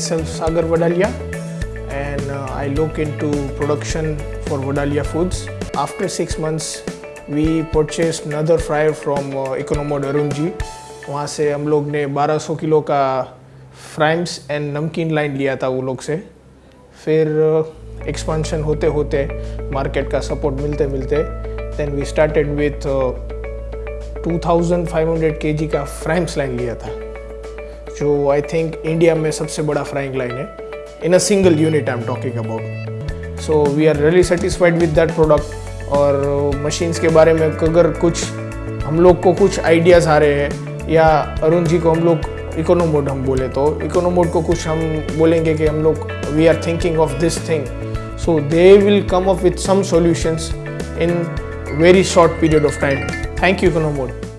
myself Sagar Vadalia and uh, I look into production for Vadalia Foods. After six months, we purchased another fryer from uh, Economod Arun ji. वहाँ से हम लोग ने 1200 kilo का fryums and नमकीन line लिया था वो लोग से फिर एक्सपांशन होते होते मार्केट का सपोर्ट मिलते मिलते then we started with 2500 KG का फ्राइम्स लाइन लिया था जो आई थिंक इंडिया में सबसे बड़ा फ्राइंग लाइन है. In a single unit I am talking about so we are really satisfied with that product और मशीन्स के बारे में अगर कुछ हम लोग को कुछ आइडियाज़ आ रहे हैं, या अरुण जी को हम लोग इकोनोमोड हम बोले तो इकोनोमोड को कुछ हम बोलेंगे कि हम लोग we are thinking of this thing so they will come up with some solutions in very short period of time thank you इकोनोमोड